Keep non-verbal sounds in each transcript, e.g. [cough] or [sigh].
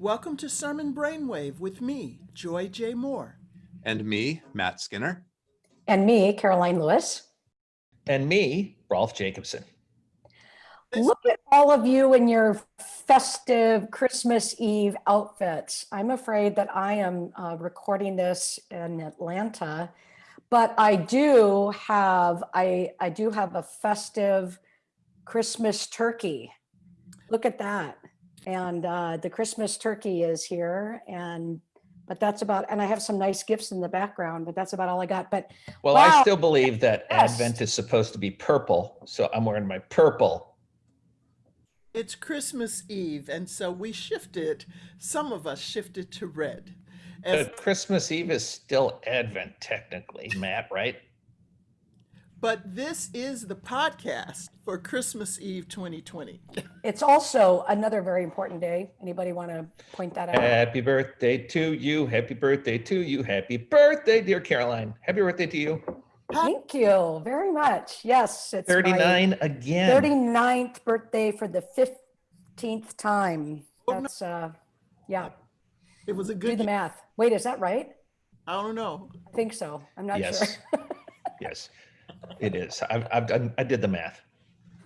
Welcome to Sermon Brainwave with me, Joy J. Moore. And me, Matt Skinner. And me, Karoline Lewis. And me, Rolf Jacobson. Look at all of you in your festive Christmas Eve outfits. I'm afraid that I am uh, recording this in Atlanta, but I do have I I do have a festive Christmas turkey. Look at that. And uh, the Christmas turkey is here and but that's about and I have some nice gifts in the background, but that's about all I got. But Well, Wow. I still believe that Yes. Advent is supposed to be purple, so I'm wearing my purple. It's Christmas Eve, and so we shifted, some of us shifted to red. As, But Christmas Eve is still Advent, technically, Matt, right? But this is the podcast for Christmas Eve 2020. it's also another very important day. Anybody want to point that out? Happy birthday to you. Happy birthday to you. Happy birthday, dear Karoline. Happy birthday to you. Thank you very much. Yes, it's my 39 again. 39th birthday for the 15th time. Oh. That's, uh, yeah, It was a do good, the math. Wait, is that right? I don't know. I think so. I'm not sure. [laughs] Yes. Yes, it is. I've, I've done, I did the math.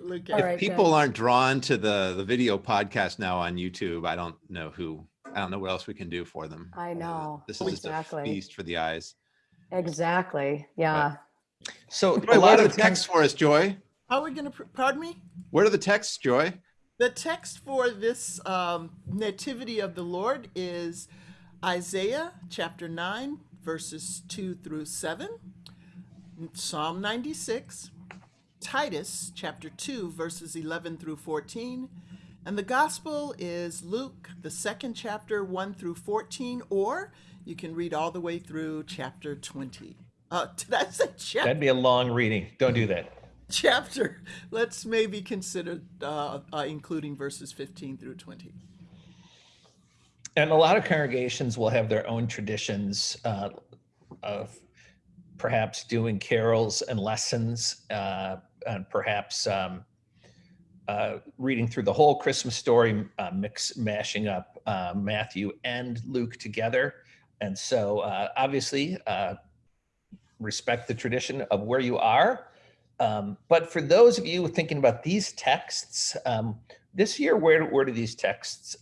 Look All at right. If people aren't drawn to the, the video podcast now on YouTube, I don't know who, I don't know what else we can do for them. I Uh, know. This is just a Exactly. feast for the eyes. Exactly. Yeah. So Joy, a lot of the texts for us, Joy? How are we going to, pardon me? What are the texts, Joy? The text for this um, Nativity of the Lord is Isaiah chapter 9, verses 2 through 7, Psalm 96, Titus chapter 2, verses 11 through 14, and the Gospel is Luke, the second chapter, 1 through 14, or you can read all the way through chapter 20. Uh, [laughs] did I say chapter? That'd be a long reading. Don't do that. chapter. Let's maybe consider uh, uh, including verses 15 through 20. And a lot of congregations will have their own traditions uh, of perhaps doing carols and lessons, uh, and perhaps um, uh, reading through the whole Christmas story, uh, mix mashing up uh, Matthew and Luke together. And so, uh, obviously, uh, respect the tradition of where you are. Um, but for those of you thinking about these texts, um, this year, where where do these texts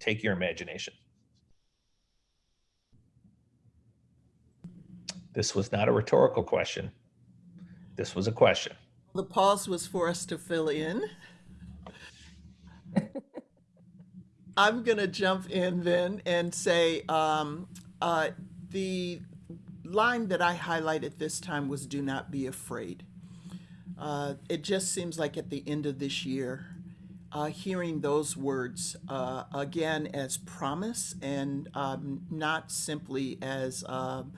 take your imagination. This was not a rhetorical question. This was a question. The pause was for us to fill in. [laughs] I'm going to jump in then and say um, uh, the line that I highlighted this time was do not be afraid. Uh, it just seems like at the end of this year, uh, hearing those words uh, again as promise and um, not simply as um,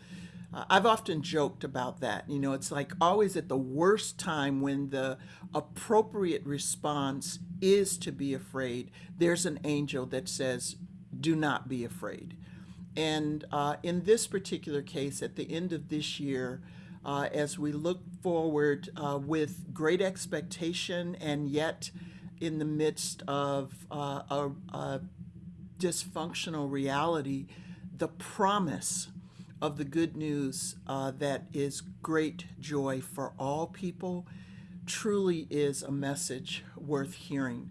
I've often joked about that. You know, it's like always at the worst time when the appropriate response is to be afraid, there's an angel that says, Do not be afraid. And uh, in this particular case, at the end of this year, uh, as we look forward uh, with great expectation and yet in the midst of uh, a, a dysfunctional reality, the promise of the good news uh, that is great joy for all people truly is a message worth hearing.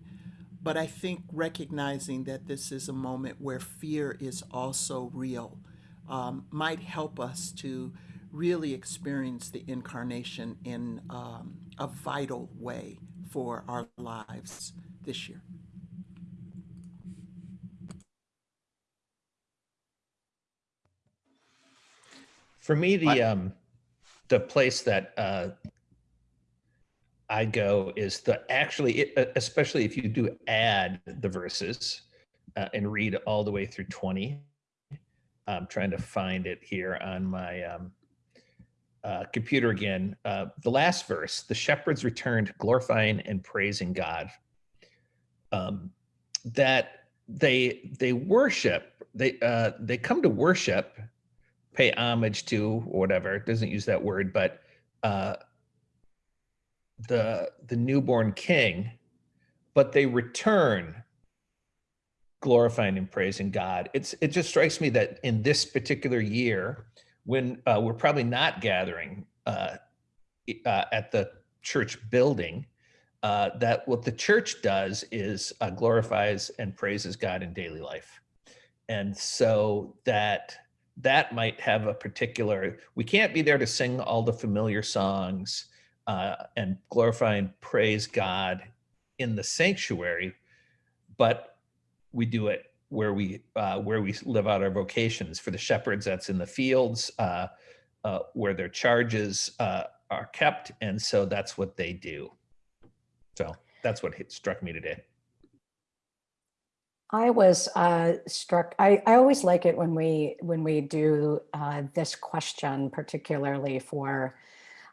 But I think recognizing that this is a moment where fear is also real um, might help us to really experience the incarnation in um, a vital way for our lives this year. For me, the um, the place that uh, I go is the actually, it, especially if you do add the verses uh, and read all the way through twenty. I'm trying to find it here on my um, uh, computer again. Uh, the last verse: the shepherds returned, glorifying and praising God. Um, that they they worship, they uh, they come to worship pay homage to or whatever it doesn't use that word but uh the the newborn king but they return glorifying and praising God. It's it just strikes me that in this particular year, when uh, we're probably not gathering uh, uh, at the church building, uh, that what the church does is uh, glorifies and praises God in daily life, and so that that might have a particular. We can't be there to sing all the familiar songs uh, and glorify and praise God in the sanctuary, but we do it where we uh, where we live out our vocations. For the shepherds, that's in the fields uh, uh, where their charges uh, are kept, and so that's what they do. So that's what struck me today. I was uh, struck. I, I always like it when we when we do uh, this question, particularly for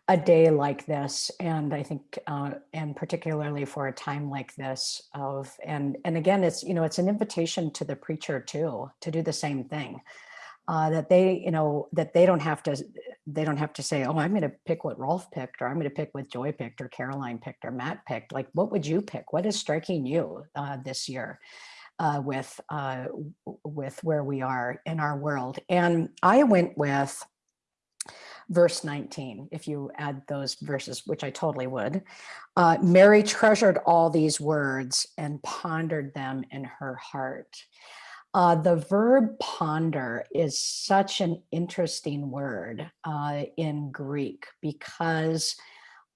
a day like this, and I think, uh, and particularly for a time like this. Of and and again, it's you know it's an invitation to the preacher too to do the same thing. Uh, that they you know that they don't have to they don't have to say oh i'm going to pick what rolf picked or i'm going to pick what joy picked or karoline picked or matt picked like what would you pick what is striking you uh, this year uh, with uh, with where we are in our world. And I went with verse 19. If you add those verses, which I totally would, uh, Mary treasured all these words and pondered them in her heart. Uh, the verb ponder is such an interesting word uh, in Greek because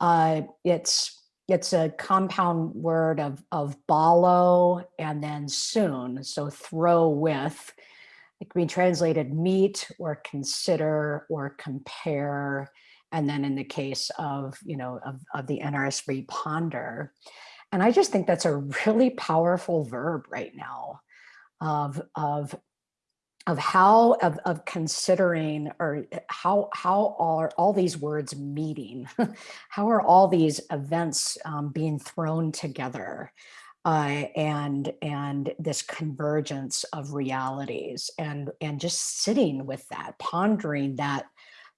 uh, it's it's a compound word of of balo and then soon so throw with it can be translated meet or consider or compare and then in the case of you know of, of the nrsv ponder and i just think that's a really powerful verb right now of of of how of, of considering or uh, how how are all these words meeting? [laughs] How are all these events um, being thrown together? Uh, and and this convergence of realities and and just sitting with that pondering that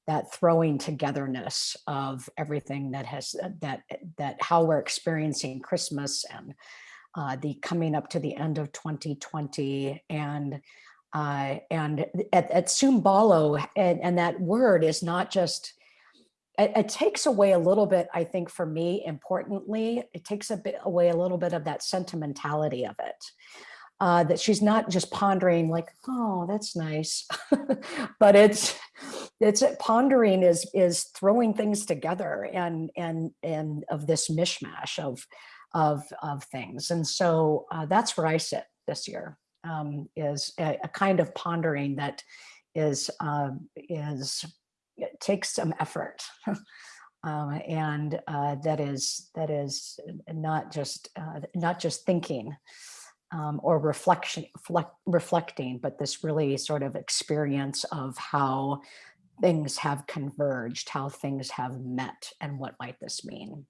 that throwing togetherness of everything that has that that how we're experiencing christmas and uh, the coming up to the end of 2020 and uh, and at, at Sumbalo, and, and that word is not just, it, it takes away a little bit, I think for me, importantly, it takes a bit away a little bit of that sentimentality of it. Uh, that she's not just pondering like, oh, that's nice, [laughs] but it's it's pondering is is throwing things together and and and of this mishmash of of of things, and so uh, that's where I sit this year um, is a, a kind of pondering that is um, is takes some effort [laughs] um, and uh, that is that is not just uh, not just thinking um, or reflection flec- reflecting but this really sort of experience of how things have converged how things have met and what might this mean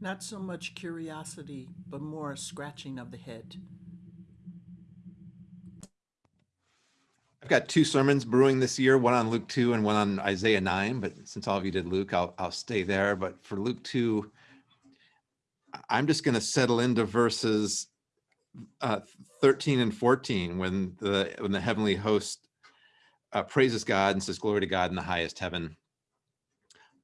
Not so much curiosity, but more scratching of the head. I've got two sermons brewing this year, one on Luke 2 and one on Isaiah 9. But since all of you did Luke, I'll, I'll stay there. But for Luke 2, I- I'm just going to settle into verses uh, 13 and 14 when the when the heavenly host uh, praises God and says, Glory to God in the highest heaven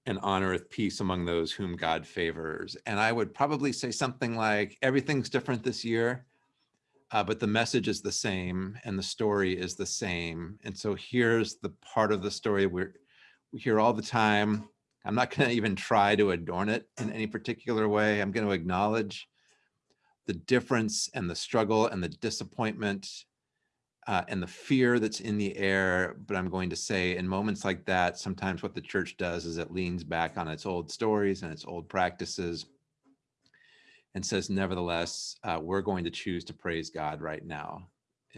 and on honoreth peace among those whom God favors. And I would probably say something like, Everything's different this year uh, but the message is the same and the story is the same. And so here's the part of the story we're, we hear all the time. I'm not going [laughs] to even try to adorn it in any particular way. I'm going to acknowledge the difference and the struggle and the disappointment uh, and the fear that's in the air. But I'm going to say, in moments like that, sometimes what the church does is it leans back on its old stories and its old practices and says, nevertheless, uh, we're going to choose to praise God right now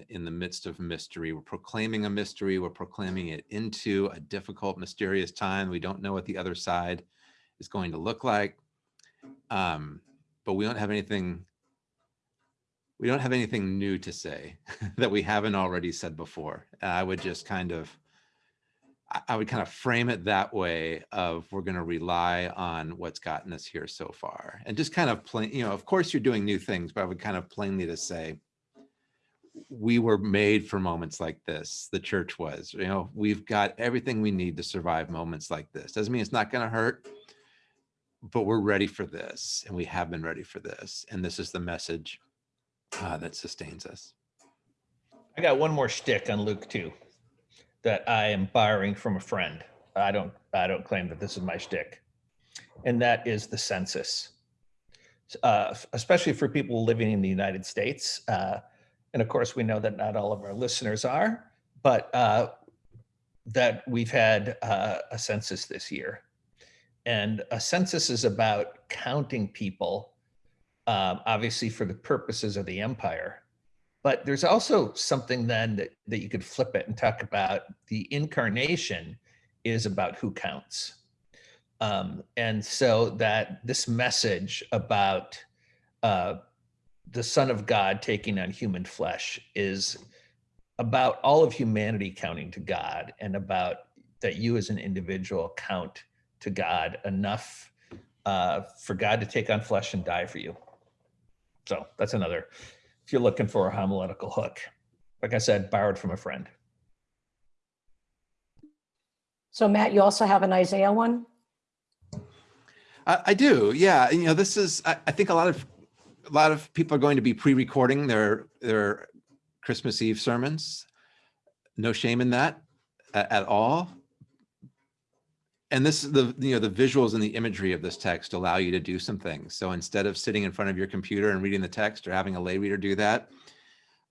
in the midst of mystery. We're proclaiming a mystery. We're proclaiming it into a difficult, mysterious time. We don't know what the other side is going to look like. Um, but we don't have anything. We don't have anything new to say [laughs] that we haven't already said before. I would just kind of I- would kind of frame it that way of we're going to rely on what's gotten us here so far and just kind of plain, you know, of course you're doing new things, but I would kind of plainly to say we were made for moments like this. The church was, you know, we've got everything we need to survive moments like this. Doesn't mean it's not going to hurt, but we're ready for this and we have been ready for this. And this is the message uh, that sustains us. I got one more shtick on Luke 2 that I am borrowing from a friend. I don't I don't claim that this is my shtick. And that is the census. Uh, especially for people living in the United States. Uh, and of course, we know that not all of our listeners are, but uh, that we've had uh, a census this year. And a census is about counting people, um, obviously for the purposes of the empire. But there's also something then that, that you could flip it and talk about the incarnation is about who counts. Um, and so that this message about uh, the Son of God taking on human flesh is about all of humanity counting to God and about that you as an individual count to God enough uh, for God to take on flesh and die for you. So that's another, if you're looking for a homiletical hook, like I said, borrowed from a friend. So Matt, you also have an Isaiah one? I, I do, yeah. You know, this is, I, I think a lot of, a lot of people are going to be pre-recording their, their Christmas Eve sermons. No shame in that at, at all. And this, is the, you know, the visuals and the imagery of this text allow you to do some things. So instead of sitting in front of your computer and reading the text or having a lay reader do that,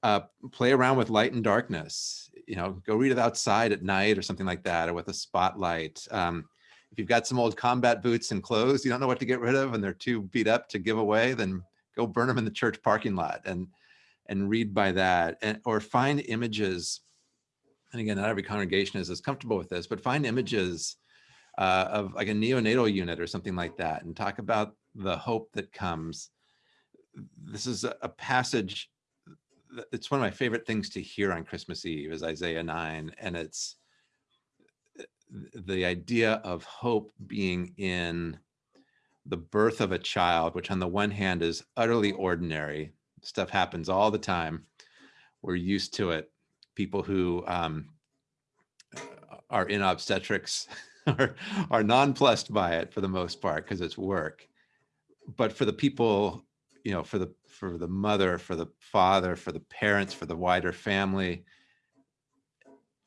uh, play around with light and darkness, you know, go read it outside at night or something like that, or with a spotlight. Um, if you've got some old combat boots and clothes you don't know what to get rid of and they're too beat up to give away, then go burn them in the church parking lot and and read by that and or find images. And again, not every congregation is as comfortable with this, but find images uh, of like a neonatal unit or something like that and talk about the hope that comes. This is a, a passage it's one of my favorite things to hear on Christmas Eve is Isaiah 9. And it's the idea of hope being in the birth of a child, which on the one hand is utterly ordinary. Stuff happens all the time. We're used to it. People who um, are in obstetrics [laughs] [laughs] are, are nonplussed by it for the most part because it's work. But for the people you know, for the for the mother, for the father, for the parents, for the wider family,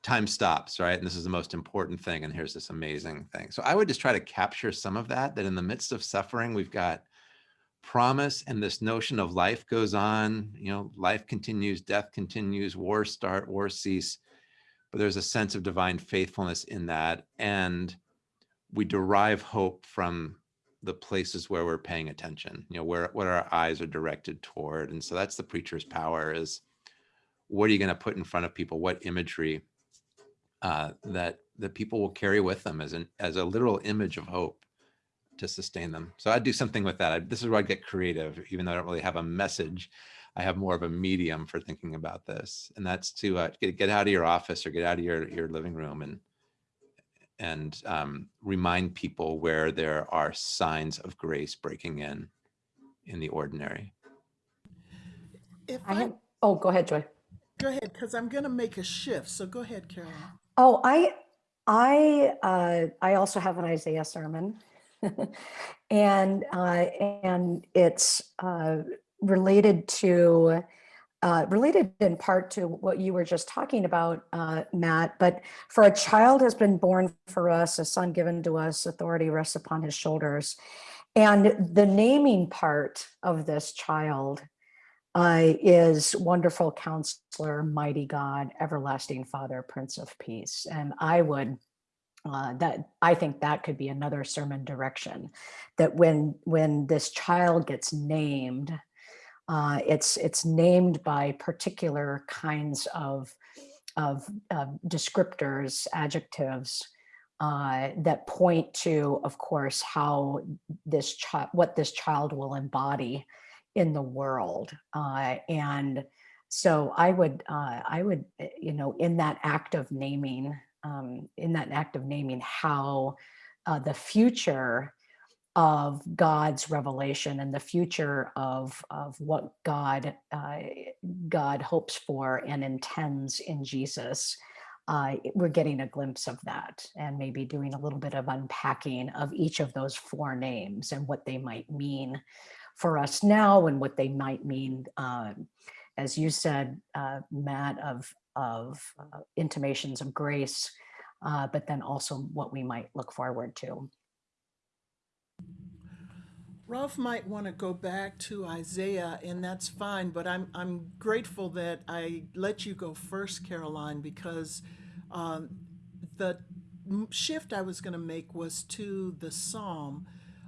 time stops, right? And this is the most important thing. And here's this amazing thing. So I would just try to capture some of that, that in the midst of suffering, we've got promise and this notion of life goes on, you know, life continues, death continues, war start, war cease. But there's a sense of divine faithfulness in that. And we derive hope from the places where we're paying attention, you know, where what our eyes are directed toward. And so that's the preacher's power is what are you going to put in front of people? What imagery uh, that that people will carry with them as an as a literal image of hope to sustain them. So I'd do something with that. I, this is where I get creative, even though I don't really have a message. I have more of a medium for thinking about this, and that's to uh, get, get out of your office or get out of your your living room and and um, remind people where there are signs of grace breaking in in the ordinary. If I I, have, oh, go ahead, Joy. go ahead, because I'm going to make a shift. So go ahead, Karoline. Oh, I, I, uh, I also have an Isaiah sermon. [laughs] and, uh, and it's, uh, related to, uh, related in part to what you were just talking about, uh, Matt, but for a child has been born for us, a son given to us, authority rests upon his shoulders. And the naming part of this child uh, is wonderful counselor, mighty God, everlasting Father, Prince of Peace. And I would uh, that I think that could be another sermon direction that when when this child gets named, uh, it's it's named by particular kinds of of descriptors, adjectives uh, that point to, of course, how this child, what this child will embody in the world. Uh, and so I would, uh, I would, eh, you know, in that act of naming, um, in that act of naming how uh, the future of God's revelation and the future of, of what God, uh, God hopes for and intends in Jesus. Uh, we're getting a glimpse of that and maybe doing a little bit of unpacking of each of those four names and what they might mean for us now and what they might mean, um, as you said, uh, Matt, of, of uh, intimations of grace, uh, but then also what we might look forward to. Rolf might want to go back to Isaiah, and that's fine, but I'm, I'm grateful that I let you go first, Karoline, because um, the shift I was going to make was to the psalm.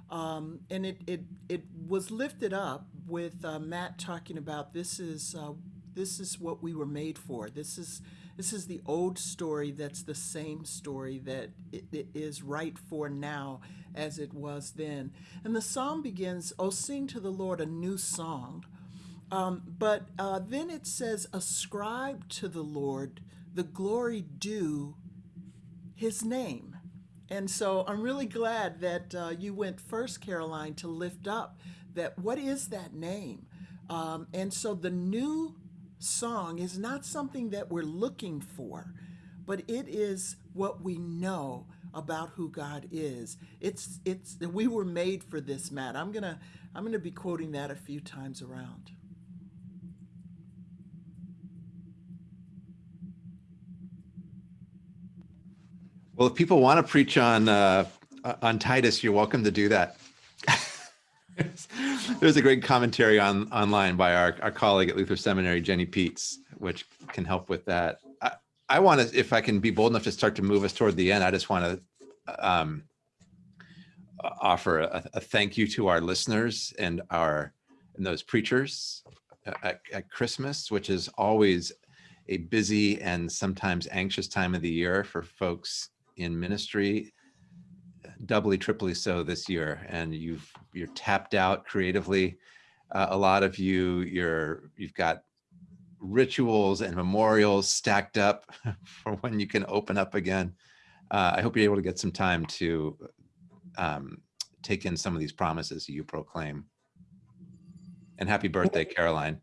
Um, and it, it, it was lifted up with uh, Matt talking about this is, uh, this is what we were made for. This is, this is the old story that's the same story that it, it is right for now as it was then. And the psalm begins, Oh, sing to the Lord a new song. Um, but uh, then it says, Ascribe to the Lord the glory due his name. And so I'm really glad that uh, you went first, Karoline, to lift up that what is that name? Um, and so the new song is not something that we're looking for, but it is what we know about who God is. It's it's we were made for this, Matt. I'm gonna I'm gonna be quoting that a few times around. Well, if people want to preach on uh, on Titus, you're welcome to do that. [laughs] There's a great commentary on online by our, our colleague at Luther Seminary, Jenny Peets, which can help with that. I, I want to, if I can be bold enough to start to move us toward the end, I just want to um, offer a, a thank you to our listeners and our and those preachers at, at Christmas, which is always a busy and sometimes anxious time of the year for folks in ministry doubly triply so this year and you've you're tapped out creatively. Uh, a lot of you you're you've got rituals and memorials stacked up [laughs] for when you can open up again. Uh, i hope you're able to get some time to um, take in some of these promises you proclaim. And happy birthday karoline